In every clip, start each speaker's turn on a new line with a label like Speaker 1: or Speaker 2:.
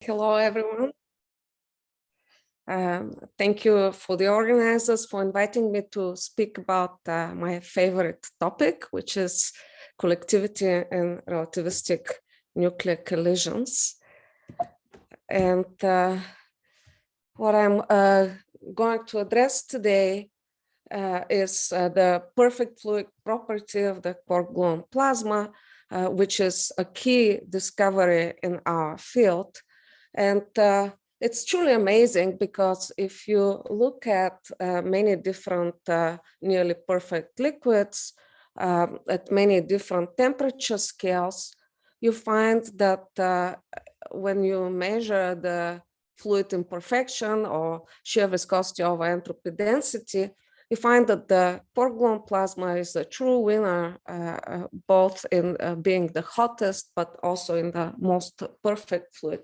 Speaker 1: Hello, everyone. Um, thank you for the organizers for inviting me to speak about uh, my favorite topic, which is collectivity and relativistic nuclear collisions. And uh, what I'm uh, going to address today uh, is uh, the perfect fluid property of the quark gluon plasma, uh, which is a key discovery in our field. And uh, it's truly amazing because if you look at uh, many different uh, nearly perfect liquids um, at many different temperature scales, you find that uh, when you measure the fluid imperfection or shear viscosity over entropy density, you find that the quark gluon plasma is a true winner, uh, uh, both in uh, being the hottest, but also in the most perfect fluid.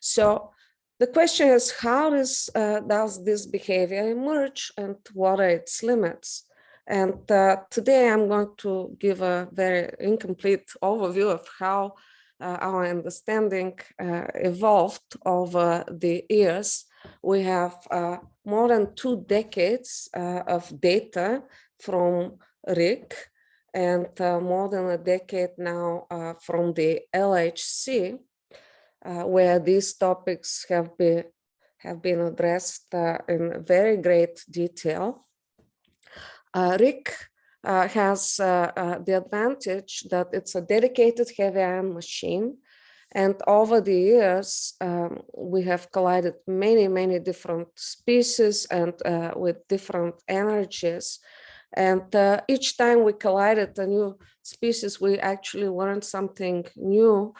Speaker 1: So the question is, how uh, does this behavior emerge and what are its limits? And uh, today I'm going to give a very incomplete overview of how uh, our understanding uh, evolved over the years. We have uh, more than two decades uh, of data from RHIC and more than a decade now from the LHC uh, where these topics have been have been addressed uh, in very great detail. Uh, RHIC uh, has uh, uh, the advantage that it's a dedicated heavy ion machine. And over the years, um, we have collided many, many different species and with different energies. And each time we collided a new species, we actually learned something new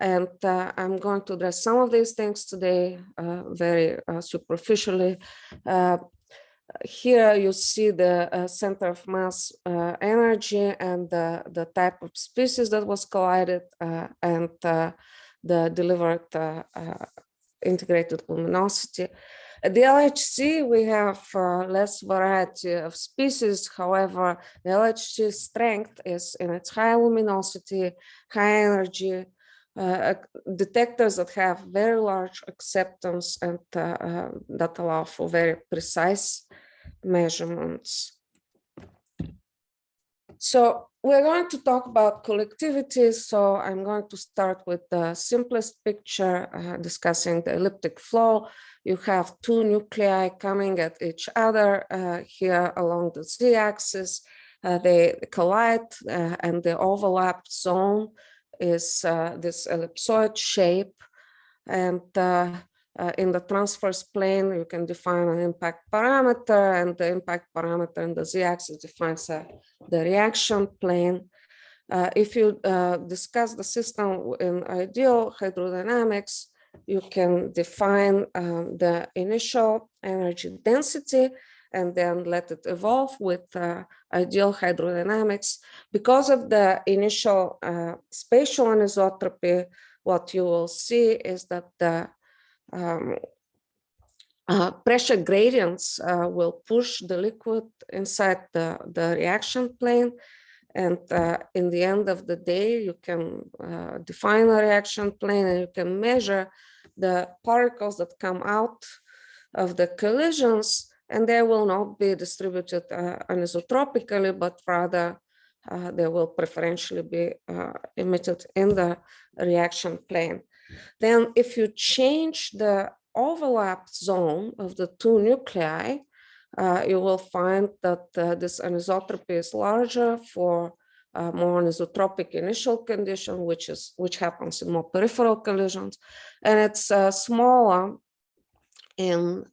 Speaker 1: and uh, I'm going to address some of these things today uh, very uh, superficially. Uh, here you see the center of mass energy and the, the type of species that was collided and the delivered integrated luminosity. At the LHC, we have uh, less variety of species. However, the LHC strength is in its high luminosity, high energy, uh, detectors that have very large acceptance and uh, uh, that allow for very precise measurements. So we're going to talk about collectivity. So I'm going to start with the simplest picture uh, discussing the elliptic flow. You have two nuclei coming at each other uh, here along the z-axis. Uh, they collide and the overlap zone is uh, this ellipsoid shape. And uh, uh, in the transverse plane, you can define an impact parameter and the impact parameter in the z-axis defines the reaction plane. If you discuss the system in ideal hydrodynamics, you can define um, the initial energy density and then let it evolve with uh, ideal hydrodynamics. Because of the initial uh, spatial anisotropy, what you will see is that the um, uh, pressure gradients uh, will push the liquid inside the, the reaction plane. And uh, in the end of the day, you can uh, define a reaction plane and you can measure the particles that come out of the collisions and they will not be distributed uh, anisotropically, but rather uh, they will preferentially be uh, emitted in the reaction plane. Then if you change the overlap zone of the two nuclei, uh, you will find that uh, this anisotropy is larger for uh, more anisotropic initial condition, which is which happens in more peripheral collisions, and it's smaller in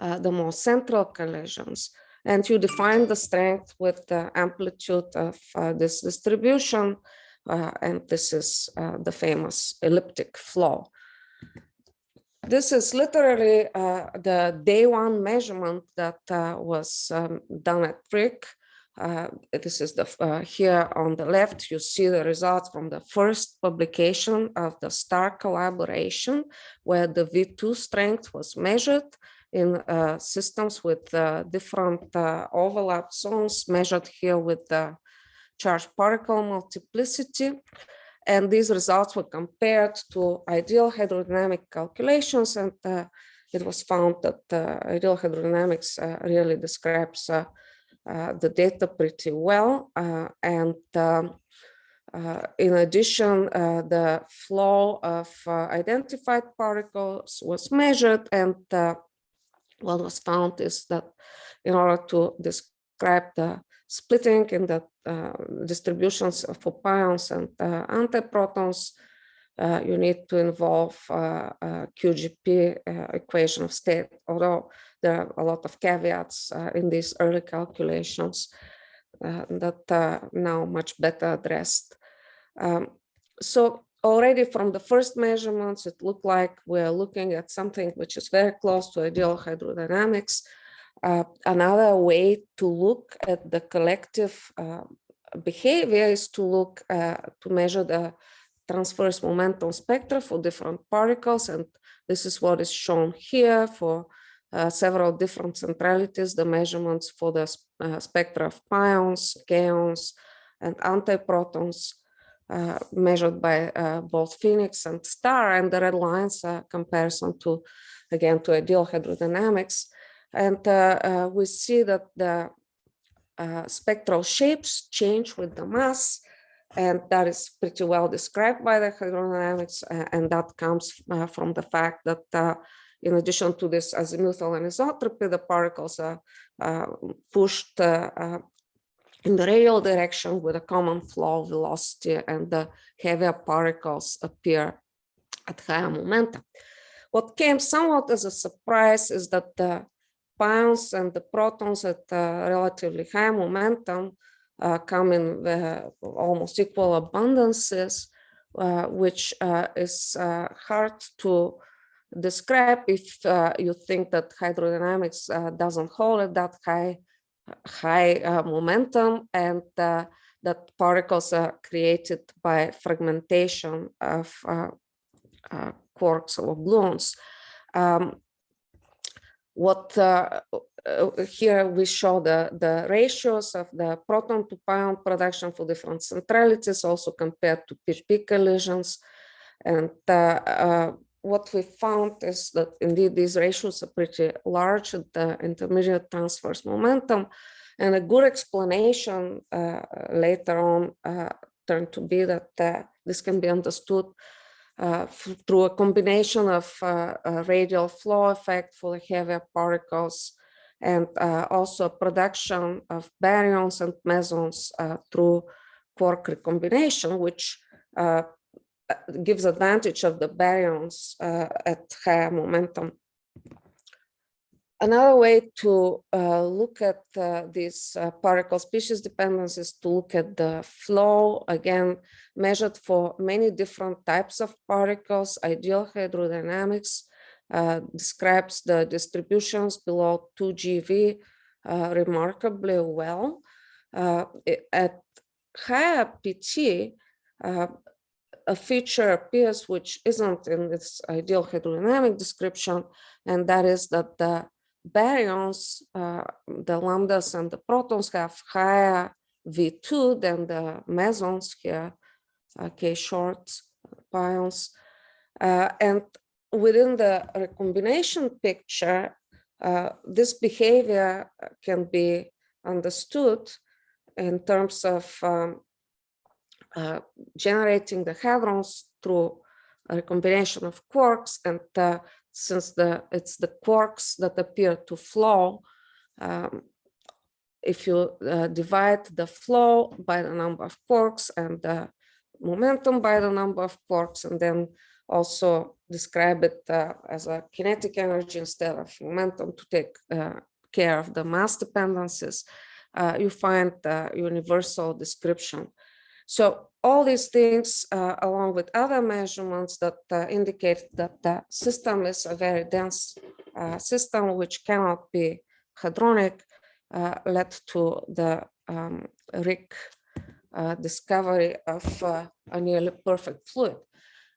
Speaker 1: uh, the more central collisions. And you define the strength with the amplitude of uh, this distribution. Uh, and this is uh, the famous elliptic flow. This is literally uh, the day one measurement that was um, done at. Uh, this is the here on the left you see the results from the first publication of the star collaboration where the v2 strength was measured in uh, systems with uh, different uh, overlap zones measured here with the charged particle multiplicity. And these results were compared to ideal hydrodynamic calculations and it was found that uh, ideal hydrodynamics uh, really describes uh, the data pretty well. And um, in addition, the flow of identified particles was measured and what was found is that in order to describe the splitting in the uh, distributions for pions and uh, antiprotons, uh, you need to involve uh, QGP uh, equation of state, although there are a lot of caveats uh, in these early calculations that are now much better addressed. Um, so already from the first measurements, it looked like we're looking at something which is very close to ideal hydrodynamics. Uh, another way to look at the collective uh, behavior is to look uh, to measure the transverse momentum spectra for different particles. And this is what is shown here for uh, several different centralities, the measurements for the uh, spectra of pions, kaons, and antiprotons measured by uh, both PHENIX and STAR, and the red lines are comparison to, again, to ideal hydrodynamics. And uh, uh, we see that the spectral shapes change with the mass, and that is pretty well described by the hydrodynamics, and that comes from the fact that in addition to this azimuthal anisotropy, the particles are uh, pushed uh, in the radial direction with a common flow velocity and the heavier particles appear at higher momentum. What came somewhat as a surprise is that the pions and the protons at uh, relatively high momentum uh, come in uh, almost equal abundances, uh, which uh, is uh, hard to describe if you think that hydrodynamics doesn't hold at that high high uh, momentum and uh, that particles are created by fragmentation of uh, uh quarks or gluons. Um, what uh, here we show the, the ratios of the proton to pion production for different centralities, also compared to p-p collisions. And what we found is that indeed these ratios are pretty large at the intermediate transverse momentum. And a good explanation uh, later on uh, turned to be that uh, this can be understood uh, through a combination of uh, radial flow effect for the heavier particles and uh, also production of baryons and mesons through quark recombination, which gives advantage of the baryons uh, at higher momentum. Another way to uh, look at uh, these uh, particle species dependencies is to look at the flow, again, measured for many different types of particles. Ideal hydrodynamics uh, describes the distributions below 2 GeV uh, remarkably well. at higher PT, a feature appears which isn't in its ideal hydrodynamic description, and that is that the baryons, uh, the lambdas and the protons have higher V2 than the mesons here, uh, K shorts, pions. Uh, and within the recombination picture, uh, this behavior can be understood in terms of um, uh, generating the hadrons through a combination of quarks and uh, since the it's the quarks that appear to flow um, if you uh, divide the flow by the number of quarks and the momentum by the number of quarks and then also describe it uh, as a kinetic energy instead of momentum to take uh, care of the mass dependencies, you find the universal description so all these things, uh, along with other measurements that uh, indicate that the system is a very dense uh, system which cannot be hadronic, uh, led to the um, RHIC uh, discovery of uh, a nearly perfect fluid.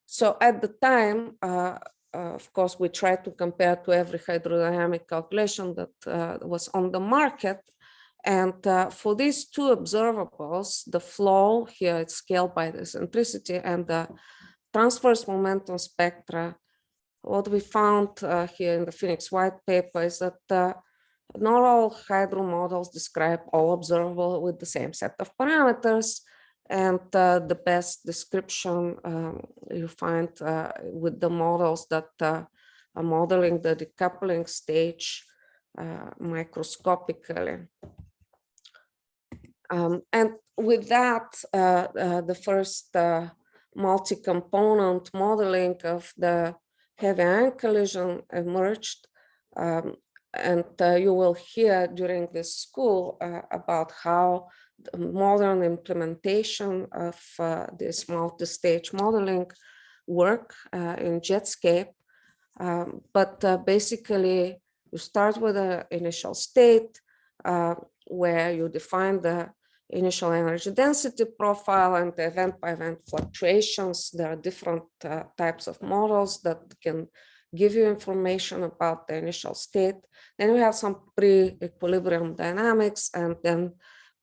Speaker 1: So at the time, of course, we tried to compare to every hydrodynamic calculation that was on the market And uh, for these two observables, the flow here is scaled by the eccentricity and the transverse momentum spectra. What we found uh, here in the PHENIX White paper is that uh, not all hydro models describe all observable with the same set of parameters. And uh, the best description um, you find uh, with the models that uh, are modeling the decoupling stage microscopically. Um, and with that, uh, uh, the first multi-component modeling of the heavy ion collision emerged. Um, and you will hear during this school about how the modern implementation of uh, this multi-stage modeling work uh, in Jetscape. Um, but uh, basically, you start with an initial state uh, where you define the initial energy density profile and the event-by-event fluctuations. There are different uh, types of models that can give you information about the initial state. Then we have some pre-equilibrium dynamics and then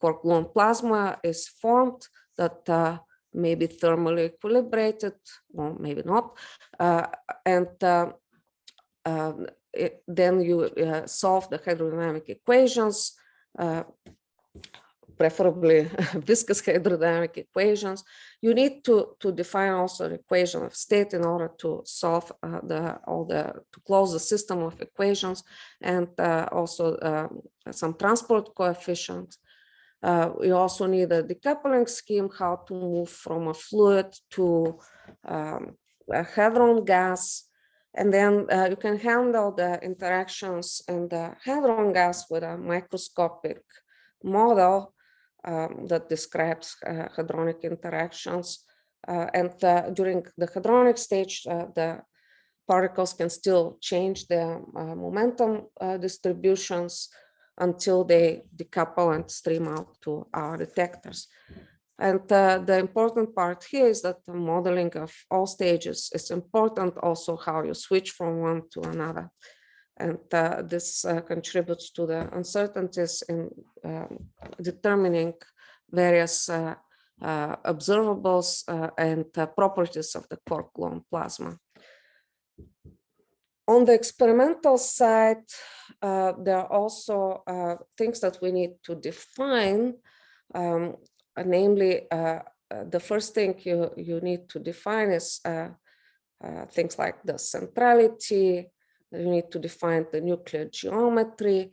Speaker 1: quark gluon plasma is formed that uh, may be thermally equilibrated, or maybe not. Uh, and uh, um, it, then you uh, solve the hydrodynamic equations, preferably viscous hydrodynamic equations. You need to, to define also an equation of state in order to solve uh, the all the to close the system of equations and also um, some transport coefficients. Uh, we also need a decoupling scheme, how to move from a fluid to um, a hadron gas. And then uh, you can handle the interactions and the hadron gas with a microscopic model um, that describes uh, hadronic interactions. Uh, and uh, during the hadronic stage, uh, the particles can still change their momentum distributions until they decouple and stream out to our detectors. And uh, the important part here is that the modeling of all stages is important also how you switch from one to another. And uh, this uh, contributes to the uncertainties in um, determining various uh, uh, observables uh, and properties of the quark gluon plasma. On the experimental side, there are also things that we need to define, um, namely, uh, uh, the first thing you, you need to define is uh, things like the centrality, you need to define the nuclear geometry.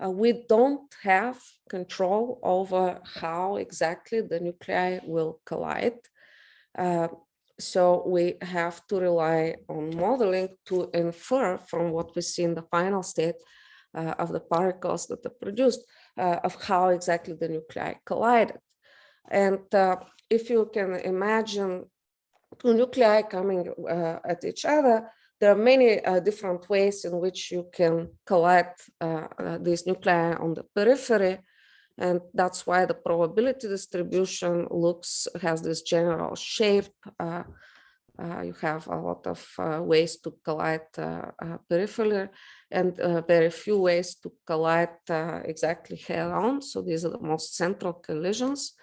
Speaker 1: we don't have control over how exactly the nuclei will collide so we have to rely on modeling to infer from what we see in the final state uh, of the particles that are produced uh, of how exactly the nuclei collided. And uh, if you can imagine two nuclei coming uh, at each other, there are many uh, different ways in which you can collide uh, these nuclei on the periphery and that's why the probability distribution looks, has this general shape. Uh, you have a lot of uh, ways to collide uh, peripherally and very few ways to collide exactly head on. So these are the most central collisions.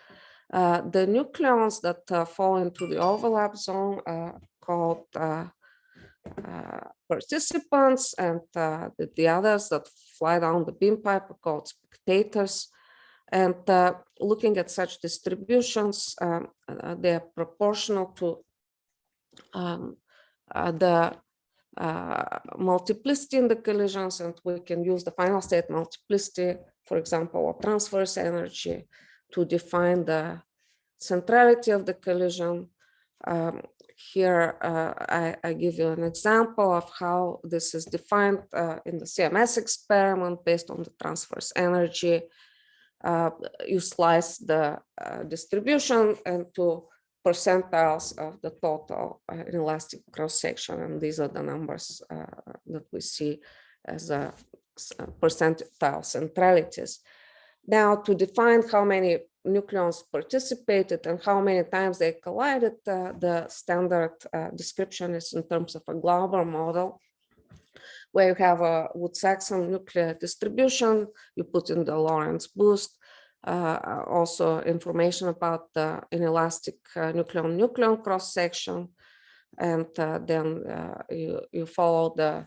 Speaker 1: The nucleons that fall into the overlap zone are called participants and the, the, others that fly down the beam pipe are called spectators. And uh, looking at such distributions, um, uh, they're proportional to um, uh, the uh, multiplicity in the collisions, and we can use the final state multiplicity, for example, of transverse energy to define the centrality of the collision. Um, here, uh, I, I, give you an example of how this is defined uh, in the CMS experiment based on the transverse energy uh, you slice the uh, distribution into percentiles of the total uh, inelastic cross section. And these are the numbers that we see as a percentile centralities. Now, to define how many nucleons participated and how many times they collided, uh, the standard uh, description is in terms of a Glauber model, where you have a Woods-Saxon nuclear distribution, you put in the Lorentz boost, uh, also information about the inelastic uh, nucleon-nucleon cross-section, and uh, then uh, you, you follow the,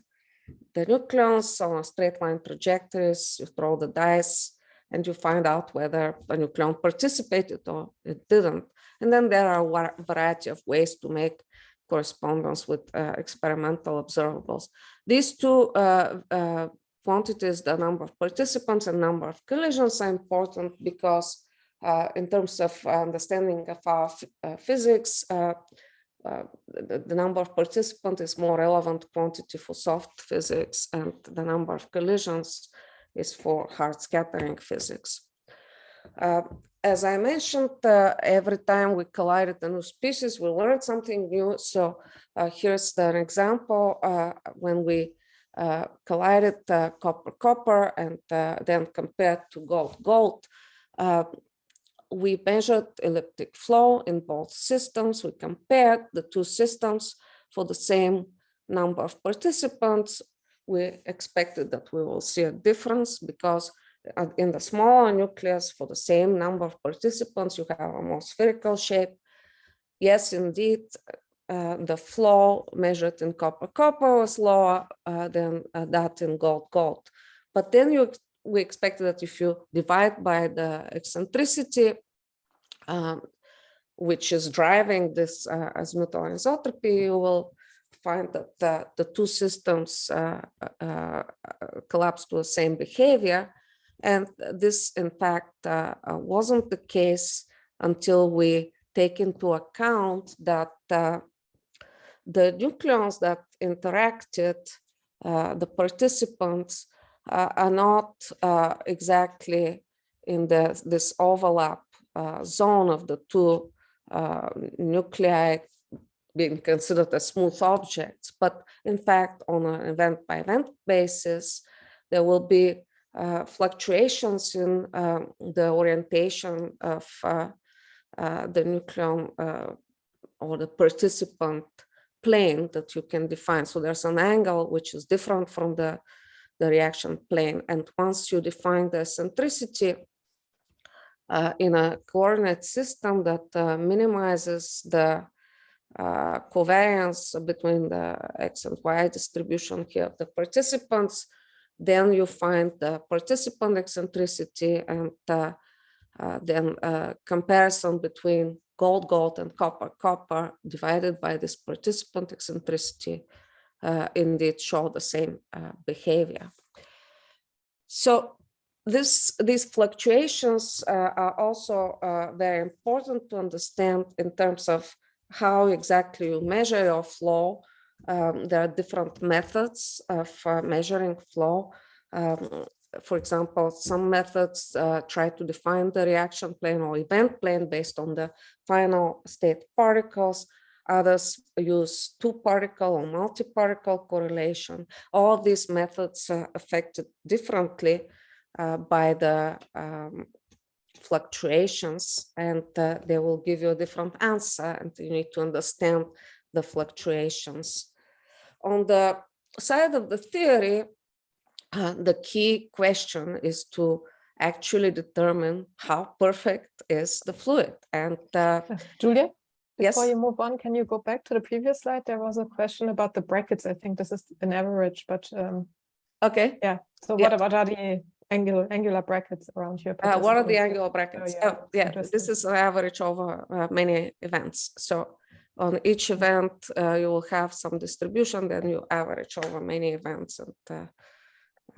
Speaker 1: the nucleons on straight line trajectories, you throw the dice, and you find out whether a nucleon participated or it didn't. And then there are a variety of ways to make correspondence with uh, experimental observables. These two uh, uh, quantities, the number of participants and number of collisions are important because uh, in terms of understanding of our uh, physics, uh, the, the, number of participants is more relevant quantity for soft physics and the number of collisions is for hard scattering physics. Uh, as I mentioned, uh, every time we collided a new species, we learned something new. So uh, here's an example uh, when we uh, collided copper-copper and uh, then compared to gold-gold. we measured elliptic flow in both systems. We compared the two systems for the same number of participants. We expected that we will see a difference because in the smaller nucleus for the same number of participants, you have a more spherical shape. Yes, indeed, uh, the flow measured in copper copper was lower uh, than uh, that in gold gold. But then you we expected that if you divide by the eccentricity, um, which is driving this uh, azimuthal anisotropy, you will find that the, the two systems uh, uh, collapse to the same behavior. And this, in fact, uh, uh, wasn't the case until we take into account that uh, the nucleons that interacted, uh, the participants, uh, are not uh, exactly in the, this overlap zone of the two nuclei being considered as smooth objects. But in fact, on an event by event basis, there will be uh, fluctuations in uh, the orientation of uh, the nucleon or the participant plane that you can define. So there's an angle which is different from the, the reaction plane. And once you define the eccentricity uh, in a coordinate system that uh, minimizes the covariance between the x and y distribution here of the participants, then you find the participant eccentricity and uh, uh, then uh, comparison between gold, gold and copper, copper divided by this participant eccentricity uh, indeed show the same uh, behavior. So this, these fluctuations are also very important to understand in terms of how exactly you measure your flow um, there are different methods of uh, measuring flow. Um, for example, some methods uh, try to define the reaction plane or event plane based on the final state particles. Others use two particle or multi-particle correlation. All these methods are affected differently uh, by the um, fluctuations and uh, they will give you a different answer and you need to understand the fluctuations on the side of the theory, uh, the key question is to actually determine how perfect is the fluid. And uh,
Speaker 2: Julia,
Speaker 1: yes.
Speaker 2: before you move on, can you go back to the previous slide? There was a question about the brackets. I think this is an average, but um,
Speaker 1: okay.
Speaker 2: Yeah. So
Speaker 1: yeah.
Speaker 2: what about are the angular angular brackets around here?
Speaker 1: Uh, what are the angular brackets? Oh, yeah, oh, yeah. this is an average over uh, many events. So on each event, uh, you will have some distribution, then you average over many events, and uh,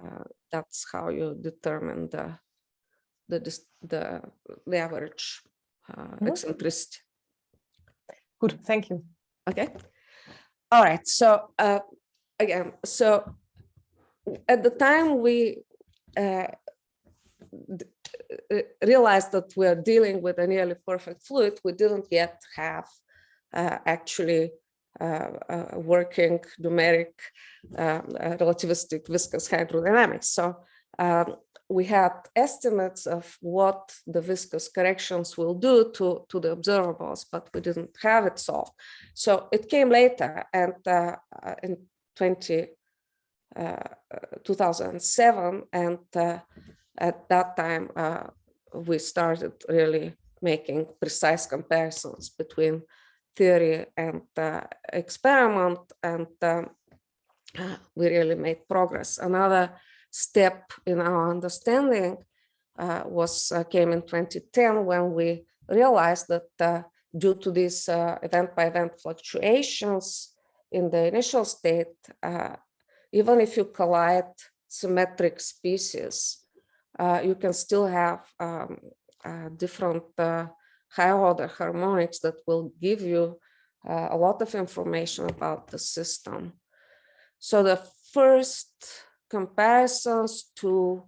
Speaker 1: uh, that's how you determine the the the, the average mm -hmm. eccentricity.
Speaker 2: Good, thank you.
Speaker 1: Okay. All right. So uh, again, so at the time we uh, realized that we are dealing with a nearly perfect fluid, we didn't yet have uh, actually uh, uh, working numeric relativistic viscous hydrodynamics. So um, we had estimates of what the viscous corrections will do to, to the observables, but we didn't have it solved. So it came later and uh, in 20, uh, 2007. And uh, at that time, uh, we started really making precise comparisons between theory and uh, experiment. And uh, we really made progress. Another step in our understanding uh, was uh, came in 2010 when we realized that uh, due to these uh, event by event fluctuations in the initial state, uh, even if you collide symmetric species, uh, you can still have um, different high order harmonics that will give you a lot of information about the system. So the first comparisons to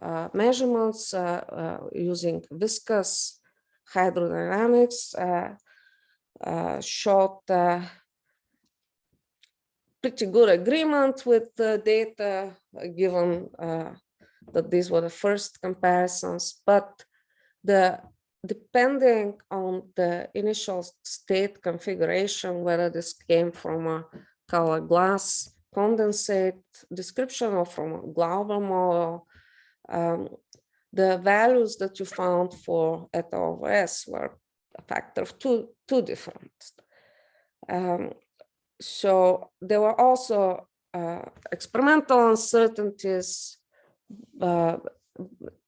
Speaker 1: uh, measurements uh, uh, using viscous hydrodynamics showed pretty good agreement with the data given that these were the first comparisons, but the depending on the initial state configuration, whether this came from a color glass condensate description or from a Glauber model, um, the values that you found for eta over S were a factor of two, two different. Um, so there were also uh, experimental uncertainties uh,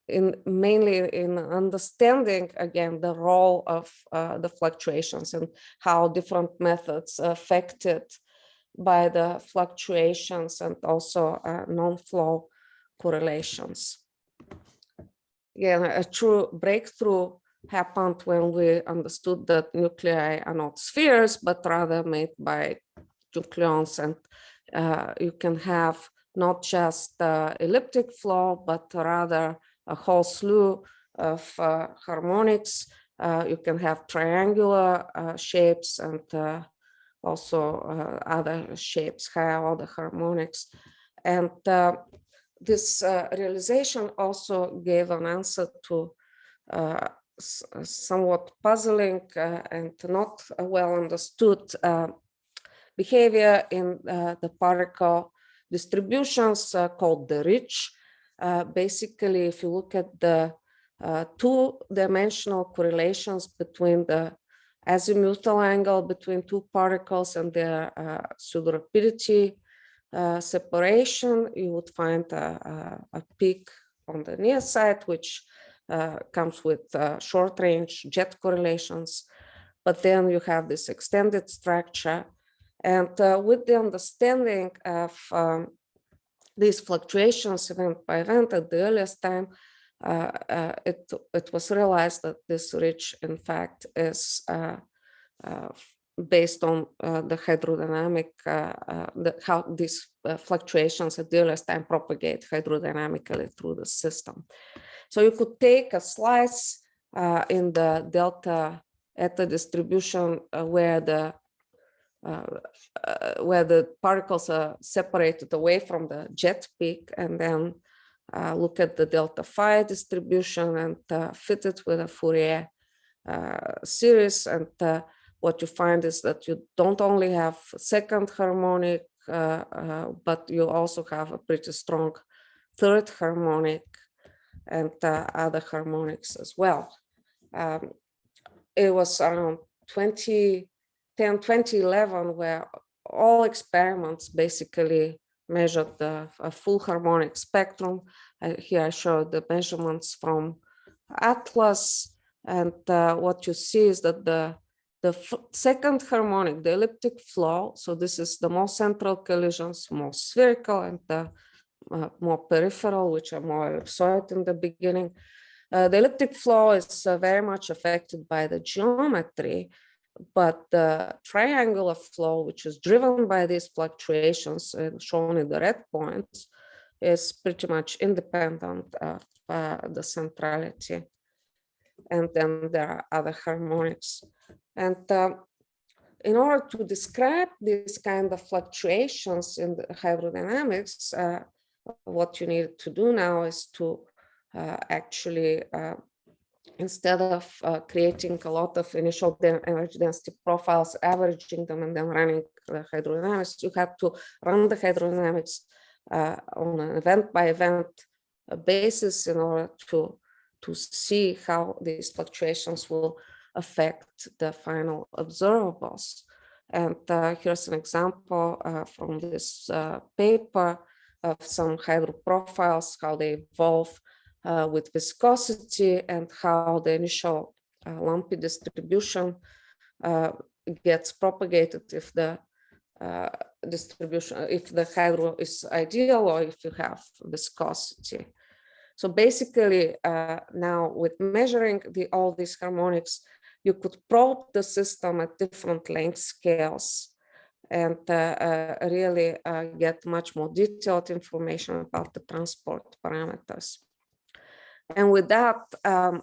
Speaker 1: in mainly in understanding again the role of uh, the fluctuations and how different methods are affected by the fluctuations and also uh, non-flow correlations. Again, a true breakthrough happened when we understood that nuclei are not spheres, but rather made by nucleons. And uh, you can have not just uh, elliptic flow, but rather a whole slew of uh, harmonics. Uh, you can have triangular uh, shapes and uh, also other shapes, higher order harmonics. And this uh, realization also gave an answer to uh, somewhat puzzling uh, and not well understood uh, behavior in uh, the particle distributions uh, called the ridge. basically, if you look at the two-dimensional correlations between the azimuthal angle between two particles and their pseudo rapidity uh, separation, you would find a, a, a, peak on the near side, which uh, comes with uh, short range jet correlations. But then you have this extended structure. And uh, with the understanding of um, these fluctuations event by event at the earliest time, uh, uh, it, it was realized that this ridge, in fact, is based on uh, the hydrodynamic, uh, uh, the, how these uh, fluctuations at the earliest time propagate hydrodynamically through the system. So you could take a slice uh, in the delta eta distribution uh, where the where the particles are separated away from the jet peak and then look at the delta phi distribution and fit it with a Fourier series and what you find is that you don't only have second harmonic, uh, uh, but you also have a pretty strong third harmonic and uh, other harmonics as well. Um, it was around 2010, 2011, where all experiments basically measured the full harmonic spectrum. Uh, here I show the measurements from Atlas. And uh, what you see is that the the second harmonic, the elliptic flow, so this is the more central collisions, more spherical and the uh, more peripheral, which are more ellipsoid in the beginning. Uh, the elliptic flow is uh, very much affected by the geometry, but the triangular flow, which is driven by these fluctuations shown in the red points, is pretty much independent of uh, the centrality. And then there are other harmonics. And uh, in order to describe this kind of fluctuations in the hydrodynamics, uh, what you need to do now is to uh, actually, uh, instead of uh, creating a lot of initial energy density profiles, averaging them and then running the hydrodynamics, you have to run the hydrodynamics uh, on an event by event basis in order to to see how these fluctuations will affect the final observables. And uh, here's an example uh, from this uh, paper of some hydro profiles, how they evolve uh, with viscosity and how the initial uh, lumpy distribution uh, gets propagated if the distribution, if the hydro is ideal or if you have viscosity. So basically now with measuring the, all these harmonics, you could probe the system at different length scales and uh, uh, really uh, get much more detailed information about the transport parameters. And with that, um,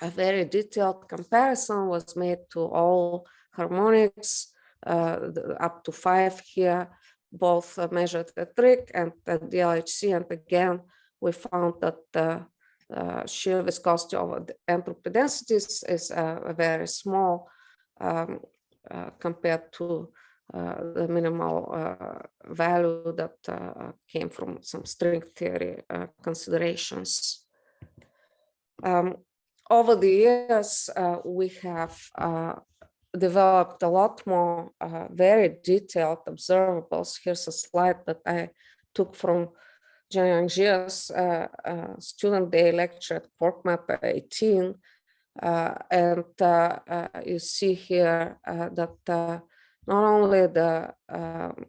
Speaker 1: a very detailed comparison was made to all harmonics the, up to five here, both measured at RHIC and at DLHC. And again, we found that the uh, shear viscosity of the entropy densities is uh, very small um, uh, compared to the minimal value that came from some string theory considerations. Um, over the years, we have developed a lot more uh, very detailed observables. Here's a slide that I took from Jiangyong Jia's uh, uh, student day lecture at Quark Matter 18. Uh, and you see here that not only the um,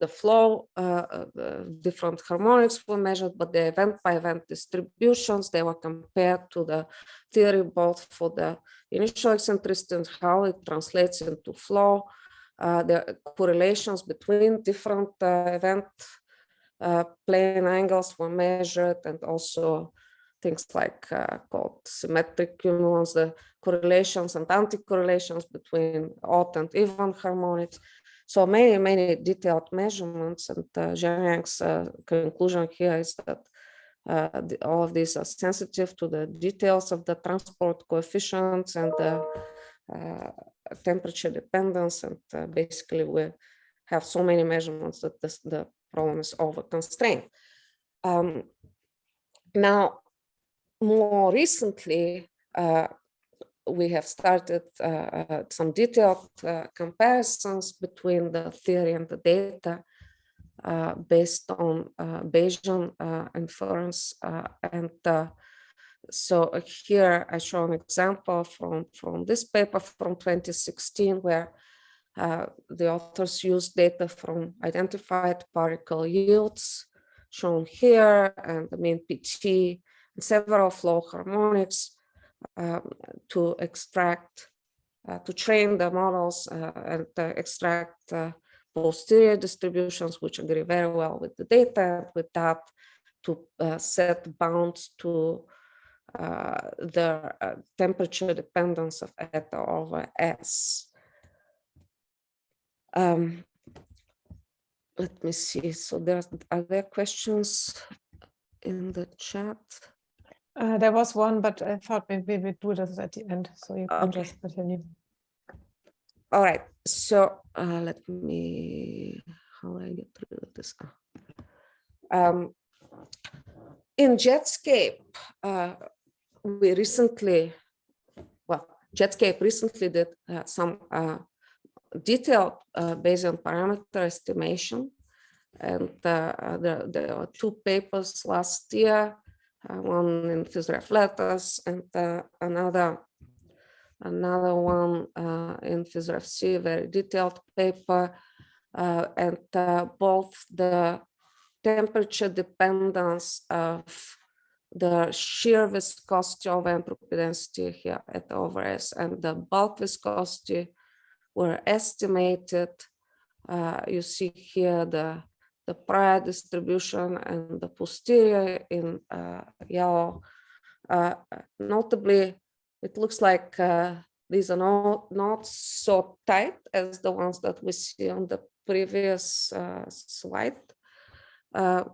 Speaker 1: the flow, uh, the different harmonics were measured, but the event by event distributions, they were compared to the theory both for the initial eccentricity and how it translates into flow, uh, the correlations between different uh, event uh, plane angles were measured and also things like uh, called symmetric cumulants, the correlations and anti-correlations between odd and even harmonics. So many, many detailed measurements and uh, Jiangyong's uh, conclusion here is that uh, the, all of these are sensitive to the details of the transport coefficients and the uh, temperature dependence. And uh, basically we have so many measurements that this, the problem is over constrained. Um, now, more recently, uh, we have started uh, some detailed uh, comparisons between the theory and the data based on Bayesian inference. and so here I show an example from, from this paper from 2016 where uh, the authors used data from identified particle yields shown here and the mean PT and several flow harmonics um, to extract, uh, to train the models uh, and extract uh, posterior distributions, which agree very well with the data. With that, to uh, set bounds to the temperature dependence of eta over S. Um, let me see. So there are there questions in the chat?
Speaker 2: Uh, there was one, but I thought maybe we do this at the end, so you can okay. just continue.
Speaker 1: All right. So uh, let me. How do I get through this? Um, in Jetscape, uh, we recently, well, Jetscape recently did uh, some uh, detailed uh, Bayesian parameter estimation. And uh, there, are two papers last year, uh, one in Letters and uh, another another one uh, in PhysRev very detailed paper. Uh, and both the temperature dependence of the shear viscosity of entropy density here eta over S and the bulk viscosity were estimated. Uh, you see here the, the prior distribution and the posterior in uh, yellow. Uh, notably, it looks like uh, these are not, not so tight as the ones that we see on the previous uh, slide. Uh,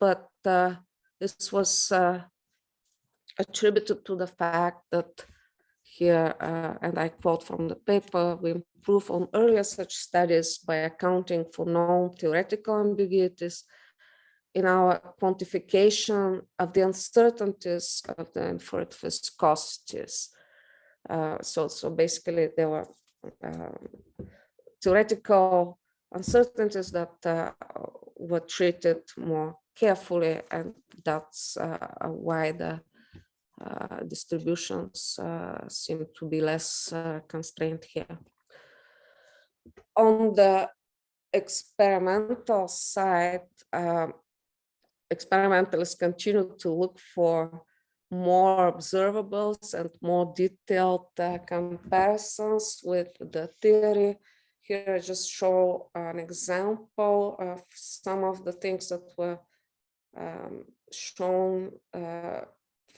Speaker 1: but this was attributed to the fact that here, uh, and I quote from the paper, we improve on earlier such studies by accounting for known theoretical ambiguities in our quantification of the uncertainties of the inferred viscosities. Uh, so, so basically there were um, theoretical uncertainties that uh, were treated more carefully and that's uh, why the distributions uh, seem to be less uh, constrained here. On the experimental side, um, experimentalists continue to look for more observables and more detailed uh, comparisons with the theory. Here I just show an example of some of the things that were um, shown uh,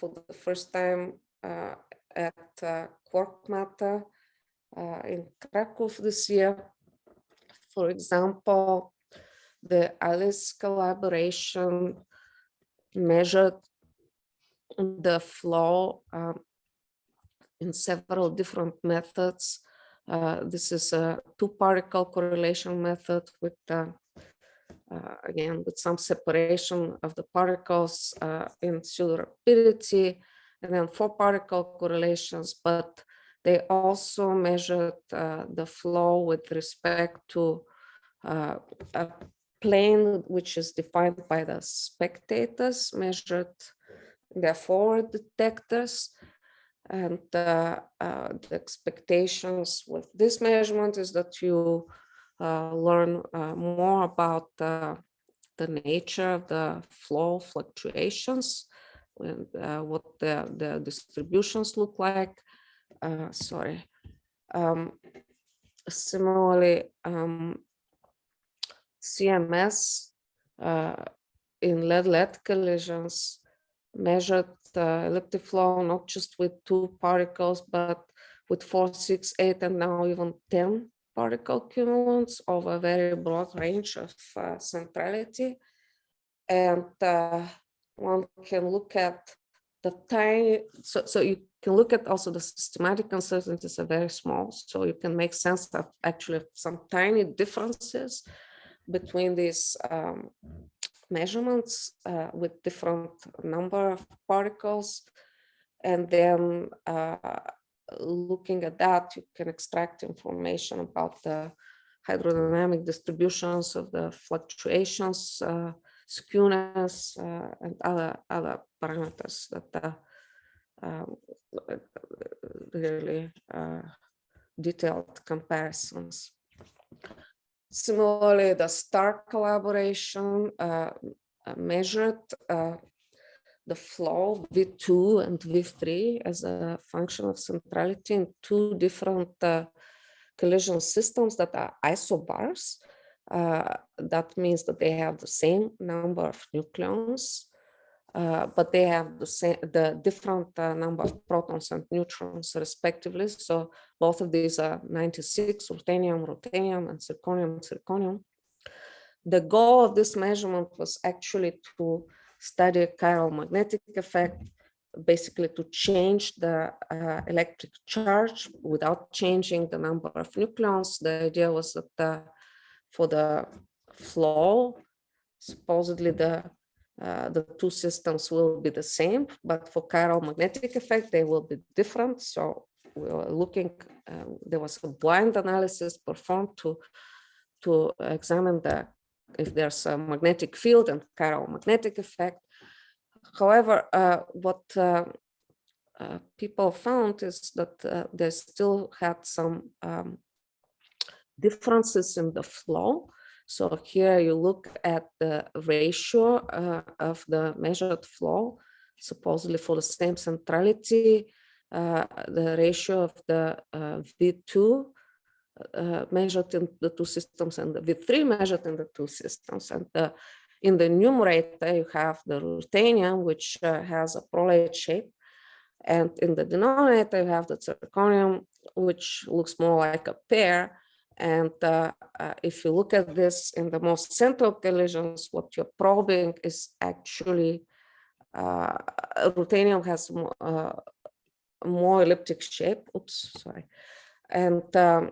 Speaker 1: for the first time uh, at uh, Quark Matter uh, in Krakow this year. For example, the ALICE collaboration measured the flow um, in several different methods. Uh, this is a two particle correlation method with uh, uh, again with some separation of the particles uh, in pseudo rapidity and then four particle correlations but they also measured uh, the flow with respect to uh, a plane which is defined by the spectators measured their forward detectors and uh, uh, the expectations with this measurement is that you uh, learn uh, more about the nature of the flow fluctuations and uh, what the, the distributions look like. sorry. Um, similarly, um, CMS in lead-lead collisions measured the elliptic flow not just with two particles, but with four, six, eight, and now even 10 particle cumulants of a very broad range of uh, centrality. And uh, one can look at the tiny, so, so you can look at also the systematic uncertainties are very small. So you can make sense of actually some tiny differences between these um, measurements uh, with different number of particles. And then uh, looking at that, you can extract information about the hydrodynamic distributions of the fluctuations, uh, skewness, uh, and other other parameters that um, really uh, detailed comparisons. Similarly, the STAR collaboration uh, measured uh, the flow V2 and V3 as a function of centrality in two different uh, collision systems that are isobars. Uh, that means that they have the same number of nucleons, uh, but they have the same, the different uh, number of protons and neutrons respectively. So both of these are 96, ruthenium, ruthenium, and zirconium, zirconium. The goal of this measurement was actually to study chiral magnetic effect, basically to change the uh, electric charge without changing the number of nucleons. The idea was that uh, for the flow, supposedly the uh, the two systems will be the same, but for chiral magnetic effect, they will be different. So we were looking, uh, there was a blind analysis performed to, to examine the if there's a magnetic field and magnetic effect. However, uh, what uh, uh, people found is that uh, they still had some um, differences in the flow. So here you look at the ratio uh, of the measured flow, supposedly for the same centrality, uh, the ratio of the V2 uh, measured in the two systems and the V3 measured in the two systems. And the, in the numerator, you have the ruthenium, which uh, has a prolate shape. And in the denominator, you have the zirconium, which looks more like a pear. And uh, uh, if you look at this in the most central collisions, what you're probing is actually uh, ruthenium has uh, more elliptic shape. Oops, sorry. And um, uh,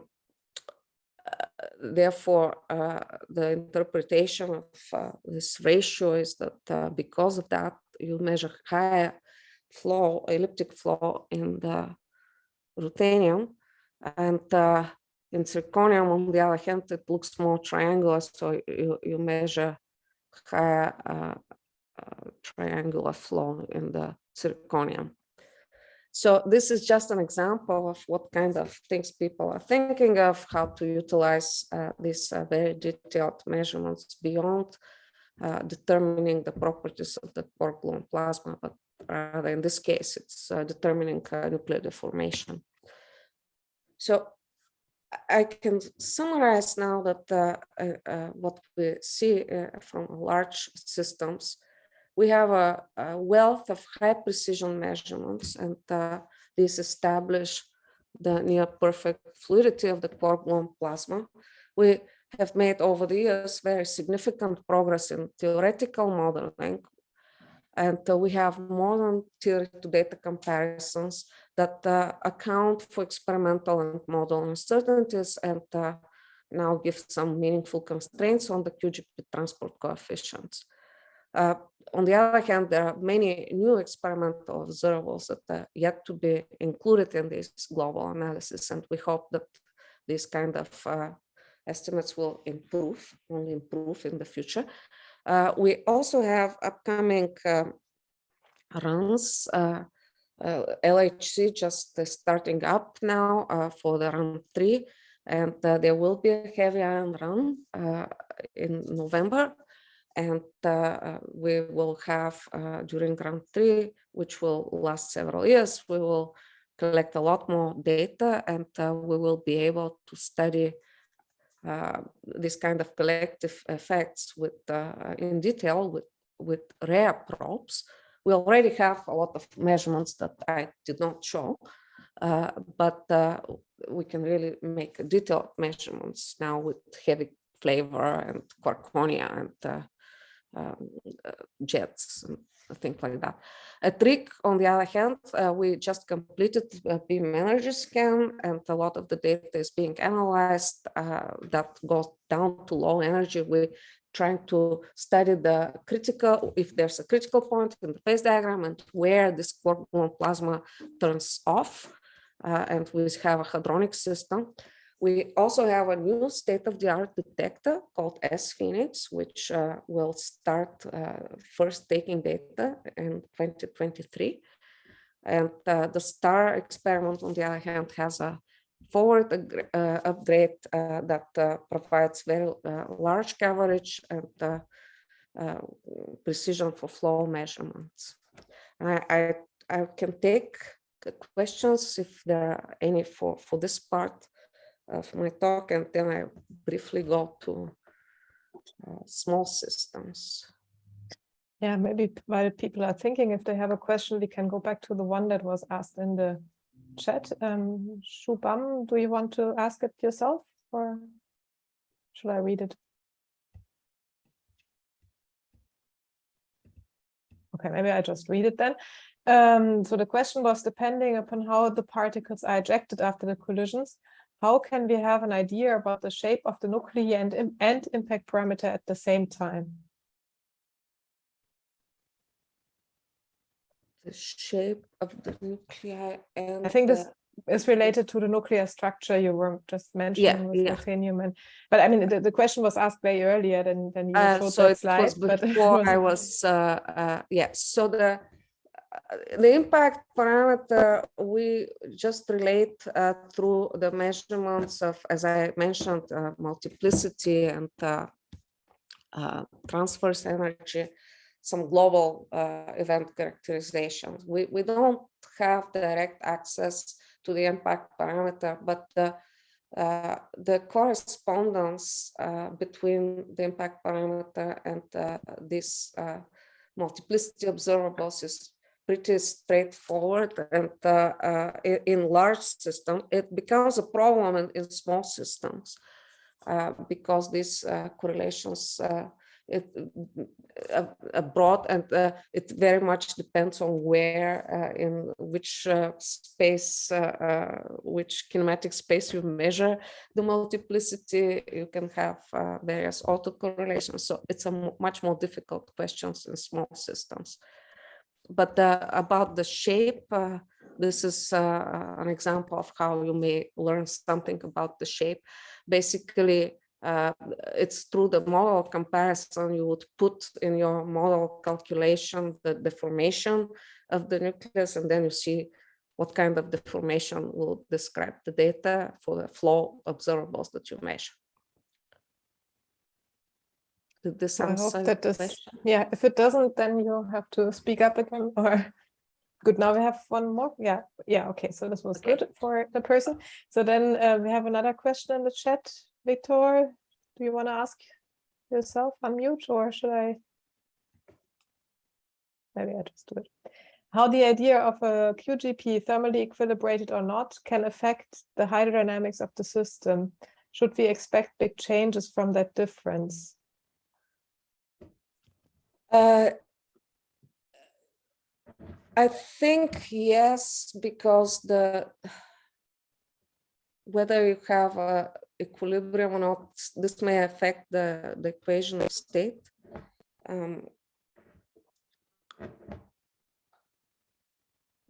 Speaker 1: therefore, uh, the interpretation of uh, this ratio is that uh, because of that, you measure higher flow, elliptic flow in the ruthenium. And uh, in zirconium, on the other hand, it looks more triangular, so you, you measure higher uh, triangular flow in the zirconium. So this is just an example of what kind of things people are thinking of, how to utilize uh, these uh, very detailed measurements beyond uh, determining the properties of the gluon plasma, but rather in this case, it's uh, determining uh, nuclear deformation. So I can summarize now that uh, what we see from large systems we have a, a wealth of high precision measurements and uh, these establish the near perfect fluidity of the quark gluon plasma. We have made over the years very significant progress in theoretical modeling and uh, we have more than theory to data comparisons that uh, account for experimental and model uncertainties and uh, now give some meaningful constraints on the QGP transport coefficients. Uh, on the other hand, there are many new experimental observables that are yet to be included in this global analysis, and we hope that these kind of uh, estimates will improve, only improve in the future. Uh, we also have upcoming um, runs, uh, uh LHC just starting up now uh, for the run three, and there will be a heavy ion run in November and uh, we will have uh, during round three, which will last several years, we will collect a lot more data and uh, we will be able to study uh, this kind of collective effects with uh, in detail with, with rare probes. We already have a lot of measurements that I did not show, uh, but we can really make detailed measurements now with heavy flavor and quarkonia and um, uh, jets and things like that. At RHIC, on the other hand, uh, we just completed a beam energy scan and a lot of the data is being analyzed uh, that goes down to low energy. We're trying to study the critical, if there's a critical point in the phase diagram and where this quark plasma turns off. Uh, and we have a hadronic system. We also have a new state-of-the-art detector called sPHENIX, which uh, will start uh, first taking data in 2023. And uh, the STAR experiment, on the other hand, has a forward uh, upgrade uh, that uh, provides very large coverage and precision for flow measurements. I, I, I can take questions if there are any for, for this part of my talk, and then I briefly go to uh, small systems.
Speaker 2: Yeah, maybe while people are thinking, if they have a question, we can go back to the one that was asked in the chat. Um, Shubham, do you want to ask it yourself or should I read it? Okay, maybe I just read it then. Um, so the question was depending upon how the particles are ejected after the collisions, how can we have an idea about the shape of the nuclei and, and impact parameter at the same time?
Speaker 1: The shape of the nuclei and
Speaker 2: I think this is related to the nuclear structure you were just mentioning
Speaker 1: yeah,
Speaker 2: with
Speaker 1: yeah.
Speaker 2: but I mean the, the question was asked way earlier than than you
Speaker 1: uh,
Speaker 2: showed
Speaker 1: so
Speaker 2: that
Speaker 1: it. Was before I was uh, uh, yes. So the the impact parameter we just relate uh, through the measurements of, as I mentioned, uh, multiplicity and uh, uh transverse energy, some global uh, event characterizations. We, we don't have direct access to the impact parameter, but the, uh, the correspondence between the impact parameter and this multiplicity observables is pretty straightforward and uh, uh, in large systems, it becomes a problem in, in small systems uh, because these uh, correlations uh, it uh, abroad and it very much depends on where in which space which kinematic space you measure the multiplicity you can have various autocorrelations. So it's a much more difficult questions in small systems but about the shape this is an example of how you may learn something about the shape basically uh, it's through the model comparison you would put in your model calculation the deformation of the nucleus and then you see what kind of deformation will describe the data for the flow observables that you measure. This
Speaker 2: I
Speaker 1: answer
Speaker 2: hope
Speaker 1: your
Speaker 2: that this,
Speaker 1: question?
Speaker 2: yeah, if it doesn't, then you'll have to speak up again or good. Now we have one more. Yeah, yeah. Okay, so this was
Speaker 1: Okay.
Speaker 2: good for the person. So then uh, we have another question in the chat. Victor, do you want to ask yourself unmute or should I? Maybe I just do it. How the idea of a QGP thermally equilibrated or not can affect the hydrodynamics of the system. Should we expect big changes from that difference?
Speaker 1: Uh, I think yes, because the whether you have a equilibrium or not, this may affect the, the equation of state. Um,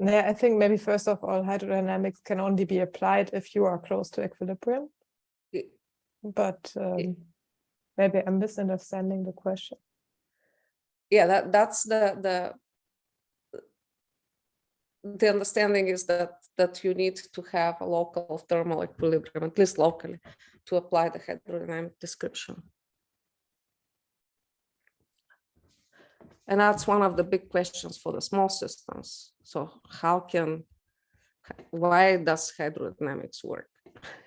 Speaker 2: Yeah, I think maybe first of all, hydrodynamics can only be applied if you are close to equilibrium. But um, maybe I'm misunderstanding the question.
Speaker 1: Yeah, that that's the the the understanding is that that you need to have a local thermal equilibrium, at least locally, to apply the hydrodynamic description. And that's one of the big questions for the small systems. So how can, why does hydrodynamics work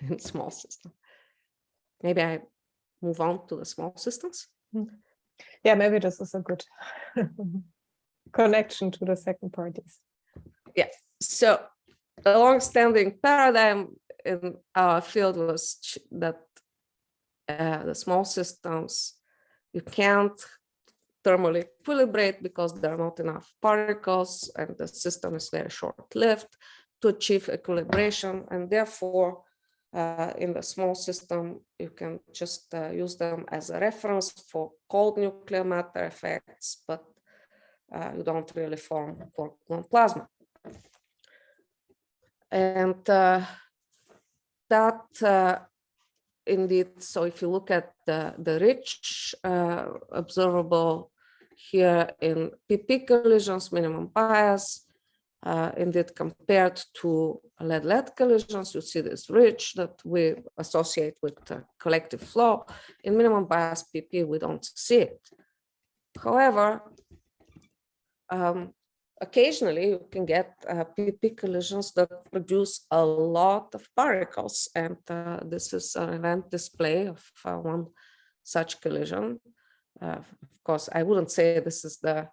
Speaker 1: in small systems? Maybe I move on to the small systems. Mm-hmm.
Speaker 2: Yeah, maybe this is a good connection to the second parties.
Speaker 1: Yeah, so a long-standing paradigm in our field was that uh, the small systems, you can't thermally equilibrate because there are not enough particles and the system is very short-lived to achieve equilibration and therefore uh, in the small system, you can just uh, use them as a reference for cold nuclear matter effects, but uh, you don't really form quark-gluon plasma. And uh, that uh, indeed, so if you look at the, the ridge uh, observable here in PP collisions, minimum bias, uh, indeed compared to lead-lead collisions, you see this ridge that we associate with collective flow. In minimum bias PP, we don't see it. However, um, occasionally you can get uh, PP collisions that produce a lot of particles. And uh, this is an event display of uh, one such collision. Uh, of course, I wouldn't say this is the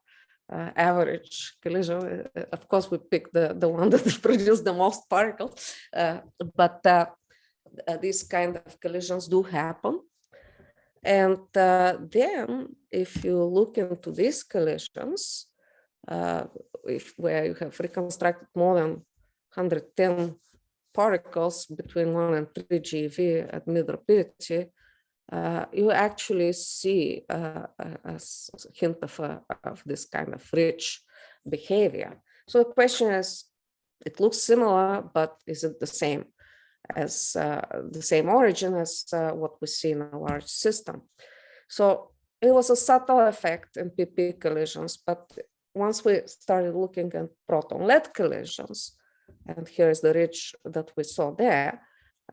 Speaker 1: uh, average collision. Uh, Of course, we pick the, the one that produces the most particles, uh, but uh, uh, these kind of collisions do happen. And uh, then if you look into these collisions, uh, if where you have reconstructed more than 110 particles between 1 and 3 GeV at mid rapidity, uh, you actually see uh, a, hint of, a, of this kind of ridge behavior. So the question is, it looks similar, but is it the same as uh, the same origin as uh, what we see in a large system? So it was a subtle effect in PP collisions, but once we started looking at proton lead collisions, and here is the ridge that we saw there,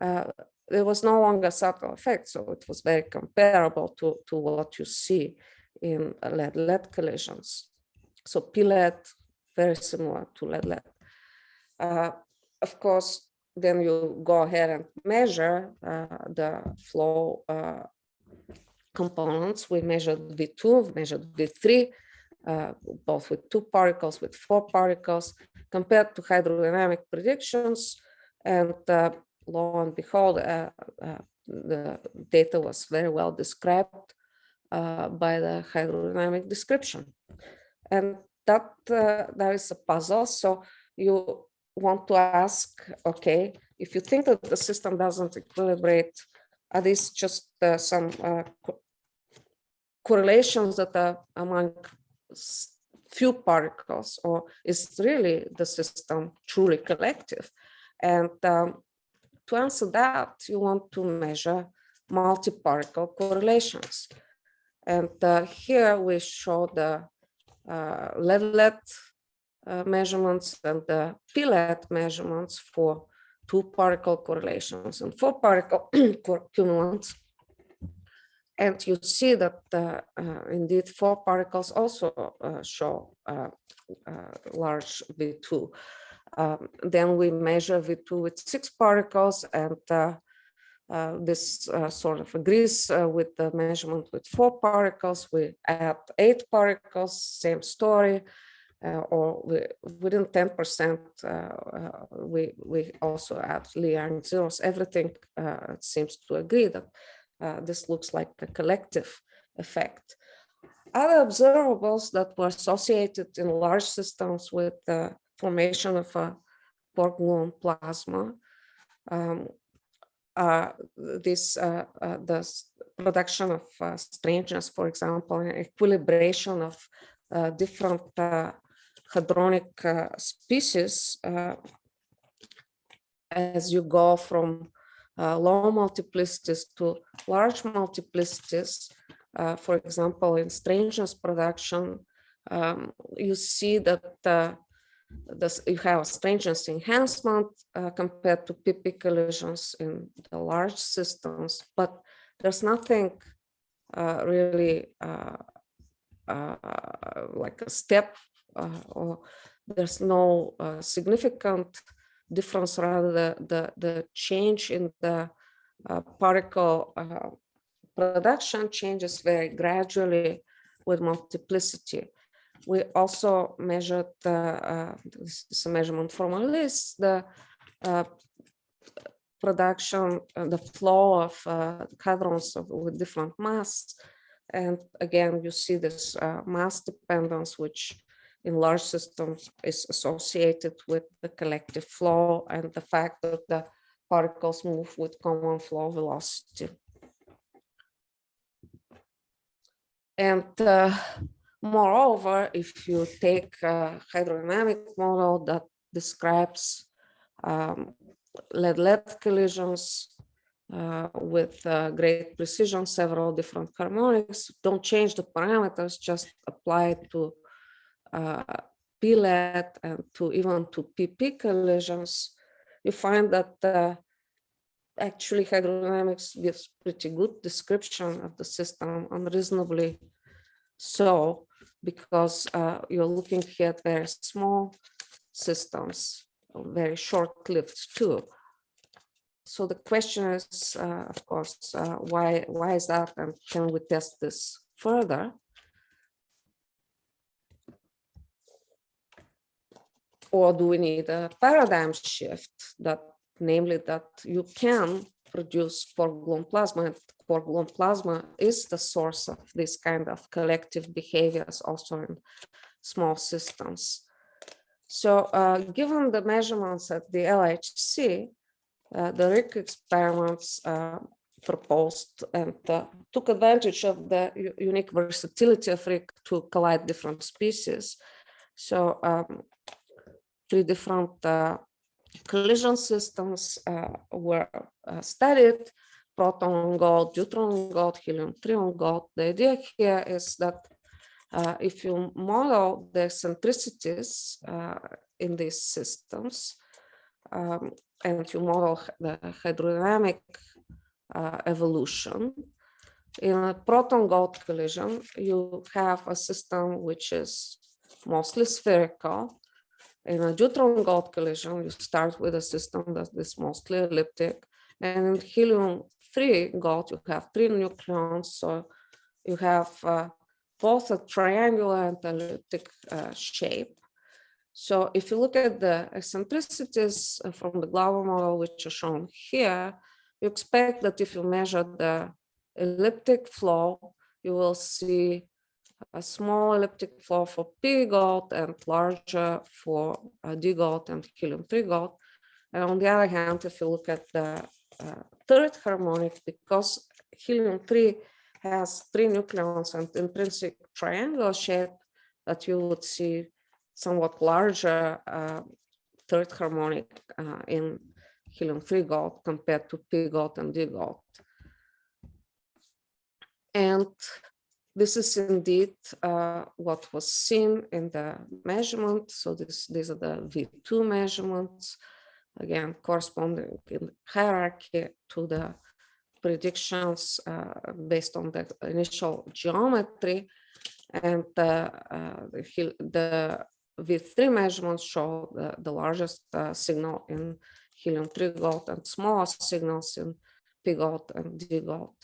Speaker 1: uh, there was no longer subtle effect. So it was very comparable to, to what you see in lead lead collisions. So P-lead, very similar to lead lead. Uh, of course, then you go ahead and measure uh, the flow uh, components. We measured V2, we measured V3, uh, both with two particles, with four particles, compared to hydrodynamic predictions. And uh, lo and behold, uh, uh, the data was very well described. uh, by the hydrodynamic description. And that uh, there is a puzzle. So you want to ask, okay, if you think that the system doesn't equilibrate, are these just uh, some co correlations that are among few particles, or is really the system truly collective? And um, to answer that, you want to measure multi-particle correlations. And uh, here we show the uh, lead-lead uh, measurements and the P-lead measurements for two particle correlations and four particle cumulants. And you see that uh, uh, indeed four particles also uh, show uh, large V2. Um, then we measure V2 with six particles and uh, this uh, sort of agrees uh, with the measurement with four particles. We add eight particles, same story, or we, within 10%, we, we add add Lee zeros. Everything seems to agree that this looks like a collective effect. Other observables that were associated in large systems with formation of a quark gluon plasma um, uh, this uh, uh, the production of strangeness, for example, equilibration of different hadronic species as you go from uh, low multiplicities to large multiplicities, uh, for example, in strangeness production, um, you see that uh, this, you have a strangeness enhancement uh, compared to PP collisions in the large systems, but there's nothing uh, really uh, uh like a step uh, or there's no significant difference rather the, the, the change in the particle production changes very gradually with multiplicity. We also measured the, uh, measurement from ALICE, the uh, production, uh, the flow of uh, hadrons of, with different mass. And again, you see this uh, mass dependence, which in large systems is associated with the collective flow and the fact that the particles move with common flow velocity. And uh, Moreover, if you take a hydrodynamic model that describes um, lead-lead collisions uh, with uh, great precision, several different harmonics, don't change the parameters, just apply it to uh, P-lead and to even to PP collisions, you find that uh, actually hydrodynamics gives pretty good description of the system unreasonably so because uh, you're looking at very small systems, very short-lived too. So the question is, uh, of course, uh, why why is that, and can we test this further? Or do we need a paradigm shift that, namely, that you can produce quark gluon plasma and gluon plasma is the source of this kind of collective behaviors also in small systems. So uh, given the measurements at the LHC, uh, the RHIC experiments uh, proposed and uh, took advantage of the unique versatility of RHIC to collide different species. So um, three different uh, collision systems uh, were uh, studied, proton on gold, neutron on gold, helium-3 on gold. The idea here is that uh, if you model the eccentricities uh, in these systems um, and you model the hydrodynamic uh, evolution, in a proton gold collision, you have a system which is mostly spherical in a deuteron-gold collision, you start with a system that is mostly elliptic. And in helium-3 gold, you have three nucleons. So you have uh, both a triangular and elliptic uh, shape. So if you look at the eccentricities uh, from the Glauber model, which are shown here, you expect that if you measure the elliptic flow, you will see a small elliptic flow for P gold and larger for uh, D gold and helium-3 gold. And on the other hand, if you look at the uh, third harmonic, because helium-3 has three nucleons and intrinsic triangle shape, that you would see somewhat larger uh, third harmonic uh, in helium-3 gold compared to P gold and D gold. And this is indeed uh, what was seen in the measurement. So this, these are the V2 measurements, again, corresponding in hierarchy to the predictions uh, based on the initial geometry. And uh, the, the V3 measurements show the, the largest uh, signal in helium-3 gold and smaller signals in P gold and D gold.